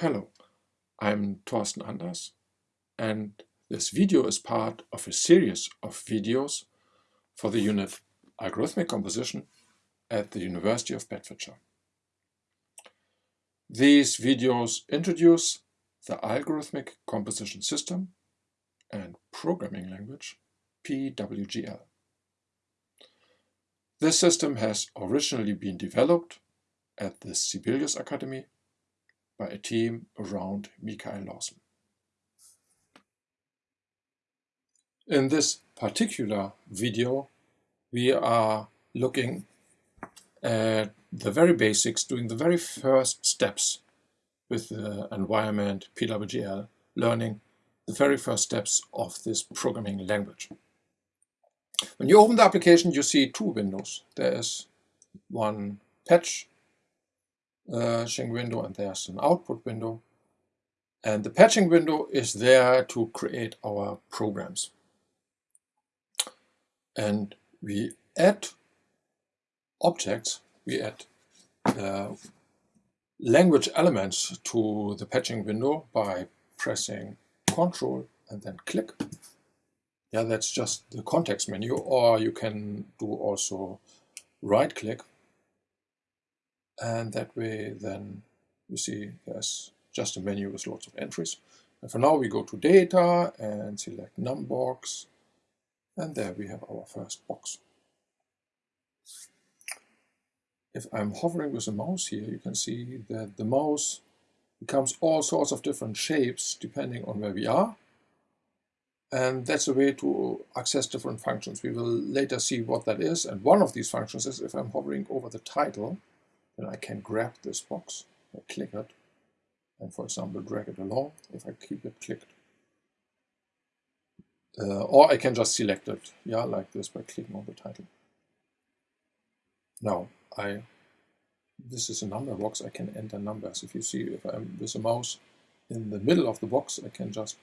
Hello, I'm Torsten Anders and this video is part of a series of videos for the unit Algorithmic Composition at the University of Bedfordshire. These videos introduce the Algorithmic Composition System and Programming Language PWGL. This system has originally been developed at the Sibelius Academy by a team around Mikael Laurson. In this particular video, we are looking at the very basics, doing the very first steps with the environment PWGL, learning the very first steps of this programming language. When you open the application, you see two windows. There is one patch patching uh, window and there's an output window. And the patching window is there to create our programs. And we add objects, we add uh, language elements to the patching window by pressing Control and then click. Yeah, that's just the context menu, or you can do also right click and that way then you see there's just a menu with lots of entries. And for now we go to data and select num box and there we have our first box. If I'm hovering with the mouse here you can see that the mouse becomes all sorts of different shapes depending on where we are and that's a way to access different functions. We will later see what that is and one of these functions is if I'm hovering over the title then I can grab this box, I click it, and for example drag it along if I keep it clicked. Uh, or I can just select it, yeah, like this by clicking on the title. Now, I this is a number box, I can enter numbers. If you see, if I'm with the mouse in the middle of the box, I can just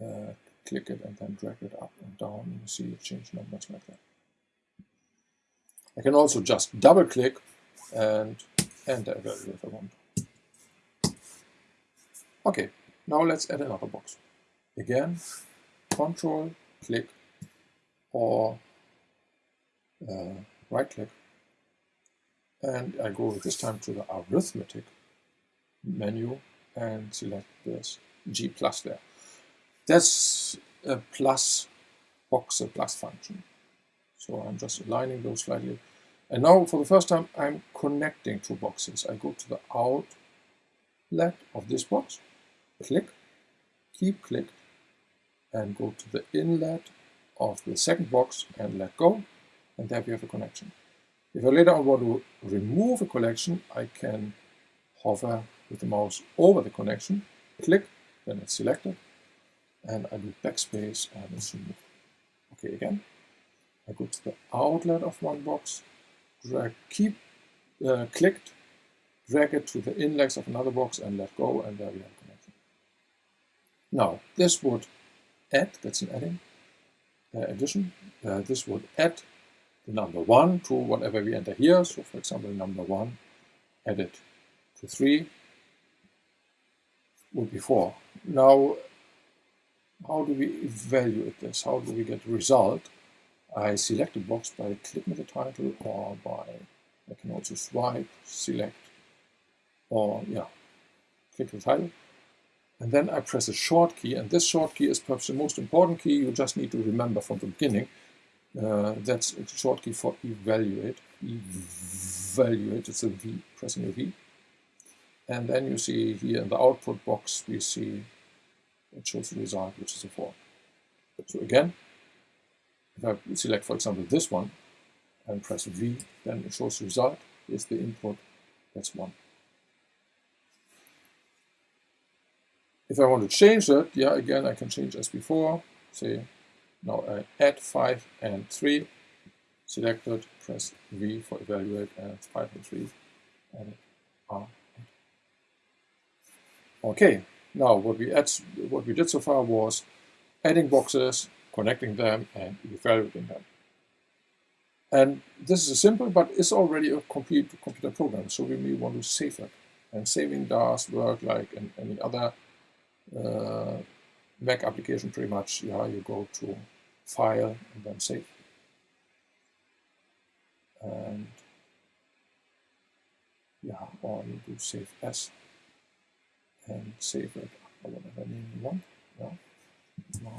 uh, click it and then drag it up and down, and you see it change numbers like that. I can also just double click and enter a value if I want. Okay, now let's add another box. Again, control, click, or uh, right click. And I go this time to the arithmetic menu and select this G plus there. That's a plus box, a plus function. So I'm just aligning those slightly and now for the first time, I'm connecting two boxes. I go to the outlet of this box, click, keep clicked, and go to the inlet of the second box and let go. And there we have a connection. If I later on want to remove a connection, I can hover with the mouse over the connection, click, then it's selected, and I do backspace and it's removed. Okay, again, I go to the outlet of one box, drag, keep uh, clicked, drag it to the index of another box and let go, and there we have connection. Now, this would add, that's an adding, uh, addition, uh, this would add the number 1 to whatever we enter here. So, for example, number 1 added to 3 would be 4. Now, how do we evaluate this? How do we get result? I select a box by clicking the title or by, I can also swipe, select, or yeah, click the title. And then I press a short key, and this short key is perhaps the most important key you just need to remember from the beginning. Uh, that's a short key for evaluate. Evaluate, it's a V, pressing a V. And then you see here in the output box, we see it shows the result, which is a 4. So again, if I select, for example, this one and press V, then it shows the result. Is the input, that's 1. If I want to change that, yeah, again, I can change as before. Say, now I add 5 and 3, selected, press V for evaluate, and 5 and 3, and R. Okay, now what we add, what we did so far was adding boxes, connecting them and evaluating them. And this is a simple, but it's already a complete computer program, so we may want to save it. And saving does work like in any other uh, Mac application pretty much. Yeah, you go to File and then Save. And yeah, or you do Save As and save it whatever name you want. Yeah. My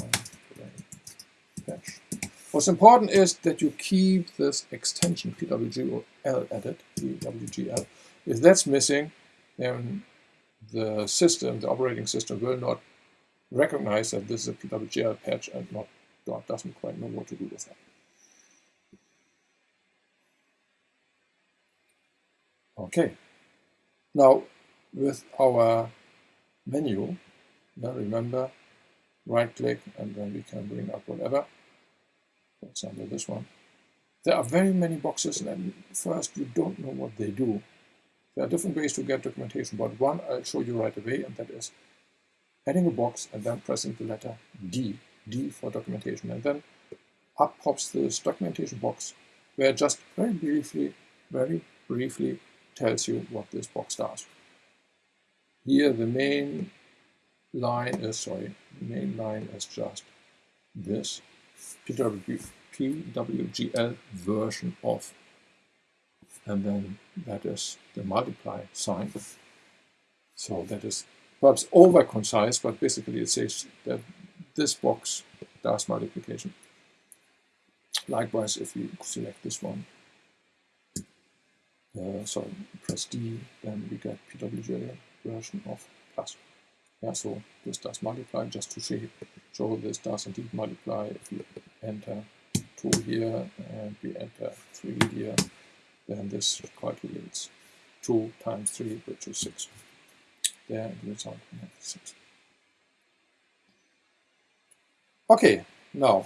What's important is that you keep this extension PWGL added, PWGL. If that's missing, then the system, the operating system, will not recognize that this is a PWGL patch and not doesn't quite know what to do with that. Okay. Now, with our menu, now remember, right click and then we can bring up whatever. Example, this one. There are very many boxes and first you don't know what they do. There are different ways to get documentation, but one I'll show you right away, and that is adding a box and then pressing the letter D, D for documentation. And then up pops this documentation box where just very briefly, very briefly tells you what this box does. Here the main line is, sorry, the main line is just this PWGL version of and then that is the multiply sign. So that is perhaps over concise, but basically it says that this box does multiplication. Likewise, if you select this one, uh, sorry, press D, then we get PWGL version of plus. Yeah, so this does er multiply just to show, show this does indeed multiply. If we enter 2 here and we enter 3 here, then this calculates 2 times 3, which is 6. There, the result we have 6. Okay, now,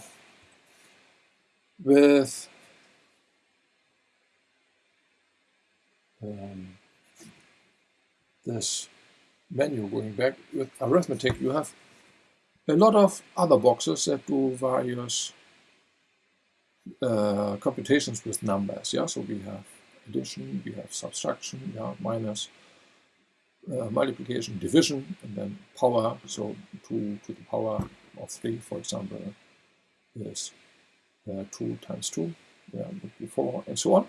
with um, this menu going back, with arithmetic, you have a lot of other boxes that do various uh, computations with numbers. Yeah, so we have addition, we have subtraction, yeah, minus, uh, multiplication, division, and then power. So 2 to the power of 3, for example, is uh, 2 times 2, yeah, before, and so on.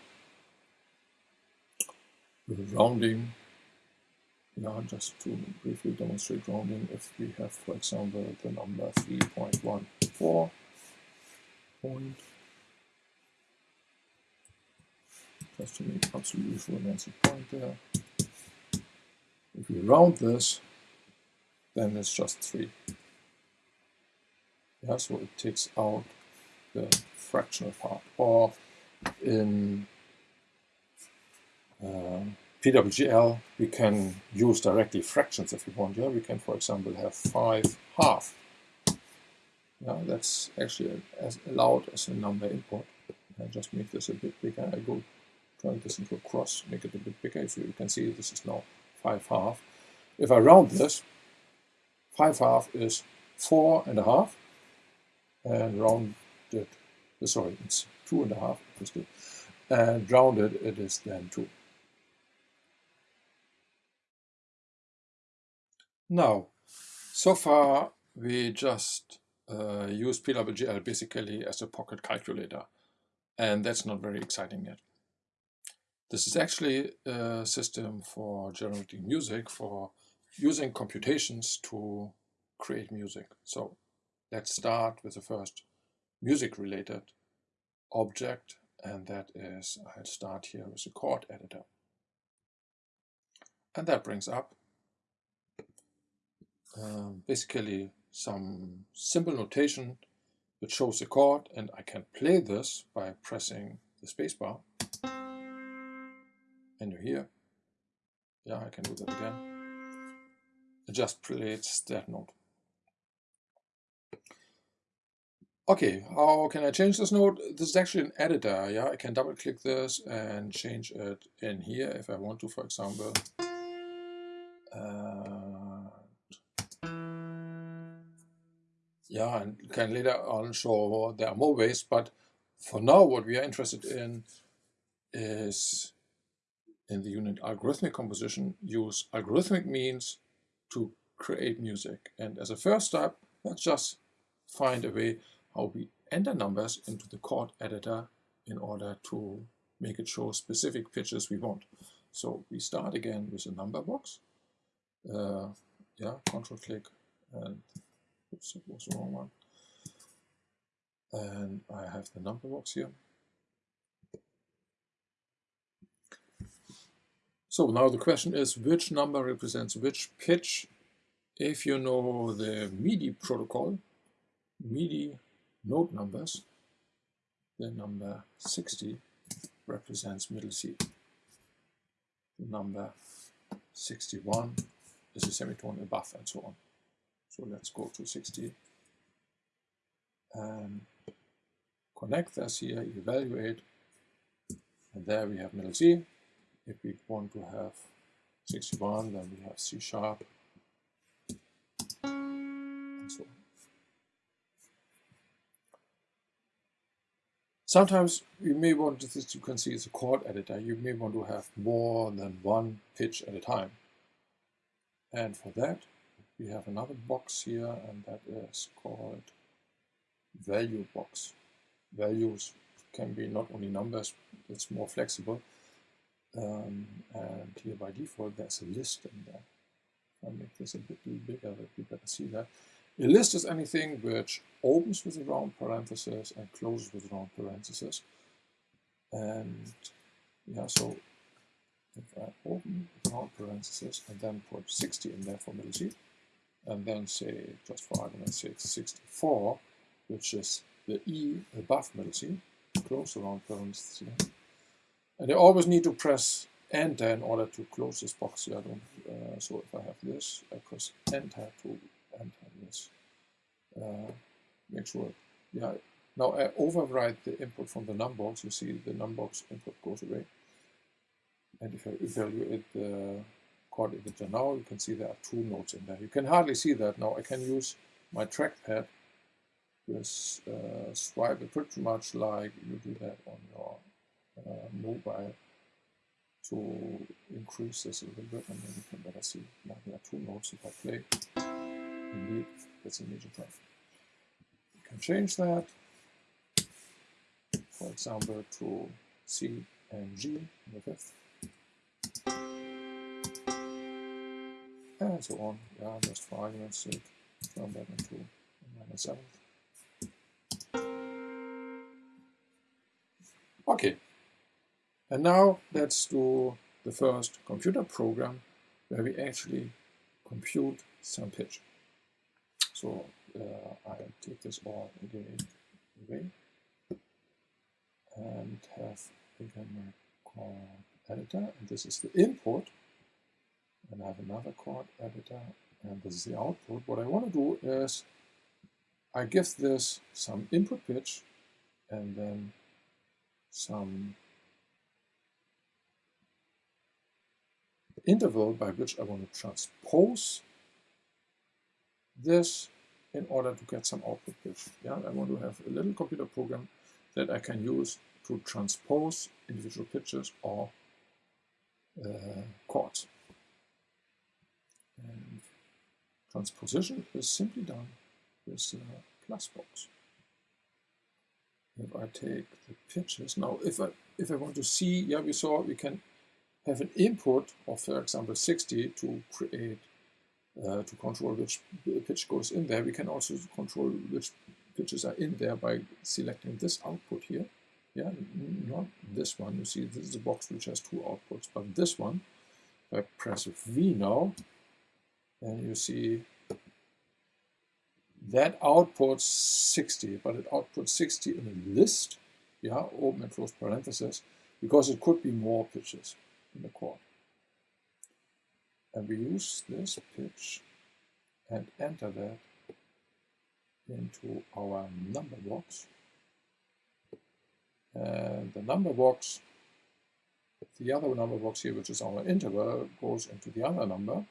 Rounding, yeah, just to briefly demonstrate rounding, if we have, for example, the number 3.14 point just to make absolutely sure there's a point there. If we round this, then it's just 3. Yeah, so it takes out the fractional part. Or in uh, PWGL, we can use directly fractions if we want. Yeah, we can, for example, have 5 half. Yeah, that's actually as allowed as a number input. I just make this a bit bigger. I go turn this into a cross, make it a bit bigger. So you can see this is now 5 half. If I round this, 5 half is four and a half, and rounded, sorry, it's two and a half, and rounded it is then 2. Now, so far we just uh, use PWGL basically as a pocket calculator, and that's not very exciting yet. This is actually a system for generating music, for using computations to create music. So let's start with the first music related object and that is, I'll start here with a chord editor. And that brings up um, basically some simple notation which shows the chord and I can play this by pressing the spacebar and you hear. Yeah, I can do that again. It just plays that note. Okay, how can I change this note? This is actually an editor, yeah? I can double click this and change it in here if I want to, for example. Uh, yeah, and can later on show there are more ways, but for now what we are interested in is in the unit algorithmic composition use algorithmic means to create music. And as a first step, let's just find a way how we enter numbers into the chord editor in order to make it show specific pitches we want. So we start again with a number box. Uh, yeah, control click and oops, it was the wrong one. And I have the number box here. So now the question is which number represents which pitch. If you know the MIDI protocol, MIDI note numbers, the number 60 represents middle C. The number 61 is a semitone above and so on. So let's go to 60 and connect this here, evaluate, and there we have middle C. If we want to have 61, then we have C sharp, and so. Sometimes you may want to, this you can see it's a chord editor, you may want to have more than one pitch at a time. And for that, we have another box here, and that is called value box. Values can be not only numbers, it's more flexible. Um, and here by default, there's a list in there. I'll make this a bit bigger that you better see that. A list is anything which opens with a round parenthesis and closes with a round parenthesis. And yeah, so if I open round parenthesis and then put 60 in there for middle C, and then say, just for argument's sake, 64, which is the E above middle C, close the round parenthesis. And I always need to press enter in order to close this box here. Uh, so if I have this, I press enter to enter this. Uh, make sure, yeah. Now I overwrite the input from the numbox. You see the numbox input goes away. And if I evaluate the chord editor now, you can see there are two notes in there. You can hardly see that now. I can use my trackpad with uh, swipe it pretty much like you do that on your uh, mobile to increase this a little bit and then you can better see now there are two notes if I play indeed that's a major drive. You can change that for example to C and G in the fifth and so on yeah just for argument's sake turn that into a minor okay. And now let's do the first computer program where we actually compute some pitch. So uh, I'll take this all again away and have again my editor. And this is the input and I have another chord editor and this is the output. What I want to do is I give this some input pitch and then some interval by which I want to transpose this in order to get some output pitch. Yeah, I want to have a little computer program that I can use to transpose individual pitches or uh, chords. And transposition is simply done with the plus box. If I take the pitches, now if I if I want to see, yeah, we saw we can have an input of, for example, 60 to create, uh, to control which pitch goes in there. We can also control which pitches are in there by selecting this output here. Yeah, not this one. You see, this is a box which has two outputs, but this one, if I press V now, and you see that outputs 60, but it outputs 60 in a list, yeah, open and close parentheses, because it could be more pitches in the chord. And we use this pitch and enter that into our number box. And the number box, the other number box here, which is our interval, goes into the other number.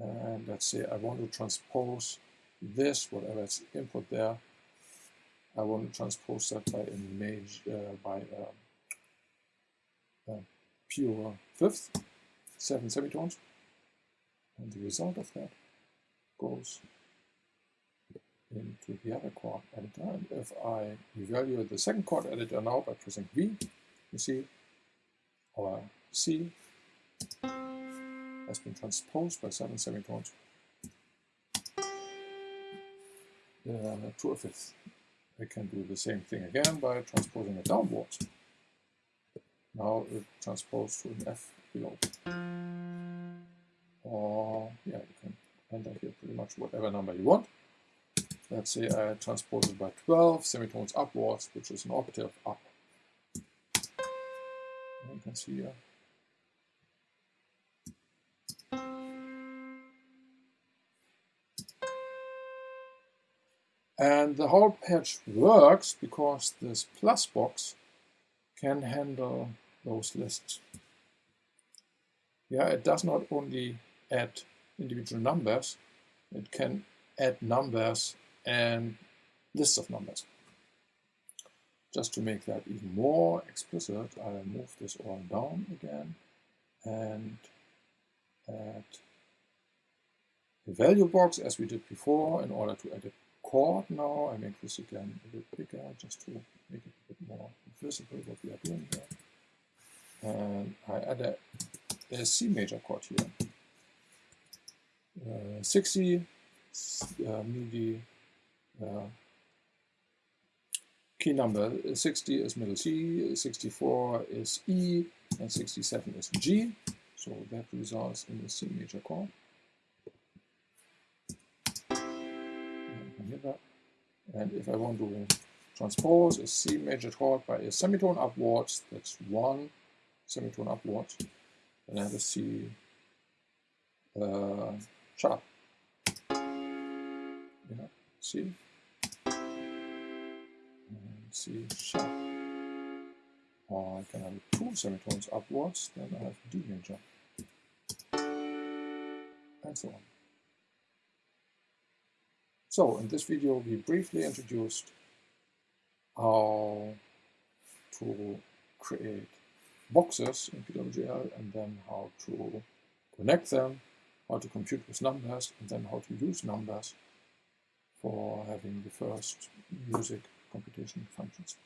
And let's say I want to transpose this, whatever it's input there, I want to transpose that by image uh, by um, pure fifth, seven semitones, and the result of that goes into the other chord editor. And if I evaluate the second chord editor now by pressing V, you see our C has been transposed by seven semitones uh, to a fifth. I can do the same thing again by transposing it downwards. Now it transposed to an F below. Or, yeah, you can enter here pretty much whatever number you want. Let's say I transpose it by 12 semitones upwards, which is an octave up. You can see here. And the whole patch works because this plus box can handle those lists. Yeah, it does not only add individual numbers, it can add numbers and lists of numbers. Just to make that even more explicit, I'll move this all down again and add the value box as we did before in order to add a chord now. I make this again a bit bigger just to make it a bit more visible what we are doing here. And I add a, a C major chord here. Uh, 60 uh, MIDI uh, key number 60 is middle C, 64 is E, and 67 is G. So that results in the C major chord. And if I want to transpose a C major chord by a semitone upwards, that's one semitone upwards, and I have a C uh, sharp. Yeah, C. And C sharp. Or I can have two semitones upwards, then I have D major. And so on. So in this video we briefly introduced how to create boxes in PWGL and then how to connect them, how to compute with numbers, and then how to use numbers for having the first music computation functions.